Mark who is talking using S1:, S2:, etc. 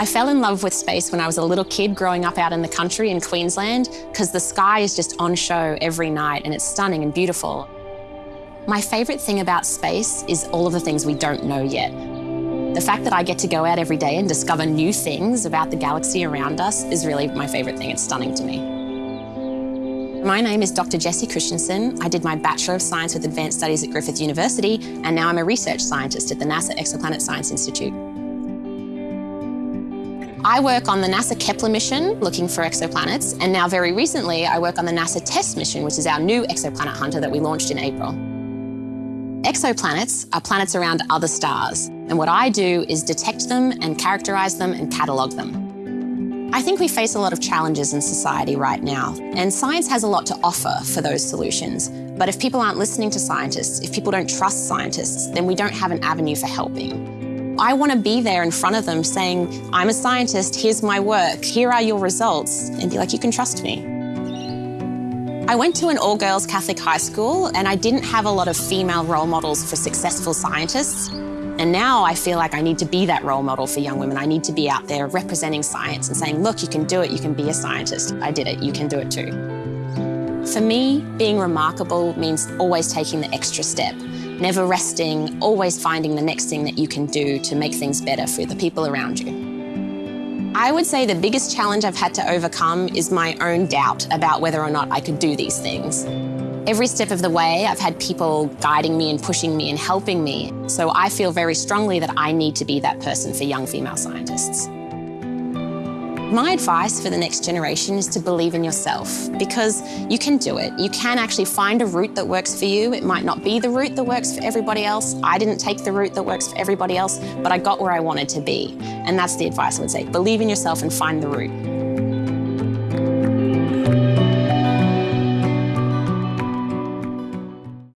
S1: I fell in love with space when I was a little kid growing up out in the country in Queensland because the sky is just on show every night and it's stunning and beautiful. My favourite thing about space is all of the things we don't know yet. The fact that I get to go out every day and discover new things about the galaxy around us is really my favourite thing. It's stunning to me. My name is Dr. Jessie Christiansen. I did my Bachelor of Science with Advanced Studies at Griffith University, and now I'm a research scientist at the NASA Exoplanet Science Institute. I work on the NASA Kepler mission looking for exoplanets, and now very recently I work on the NASA TESS mission, which is our new exoplanet hunter that we launched in April. Exoplanets are planets around other stars, and what I do is detect them and characterise them and catalogue them. I think we face a lot of challenges in society right now, and science has a lot to offer for those solutions. But if people aren't listening to scientists, if people don't trust scientists, then we don't have an avenue for helping. I want to be there in front of them saying, I'm a scientist, here's my work, here are your results, and be like, you can trust me. I went to an all-girls Catholic high school and I didn't have a lot of female role models for successful scientists. And now I feel like I need to be that role model for young women. I need to be out there representing science and saying, look, you can do it, you can be a scientist. I did it, you can do it too. For me, being remarkable means always taking the extra step never resting, always finding the next thing that you can do to make things better for the people around you. I would say the biggest challenge I've had to overcome is my own doubt about whether or not I could do these things. Every step of the way, I've had people guiding me and pushing me and helping me. So I feel very strongly that I need to be that person for young female scientists. My advice for the next generation is to believe in yourself because you can do it. You can actually find a route that works for you. It might not be the route that works for everybody else. I didn't take the route that works for everybody else, but I got where I wanted to be. And that's the advice I would say. Believe in yourself and find the route.